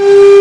you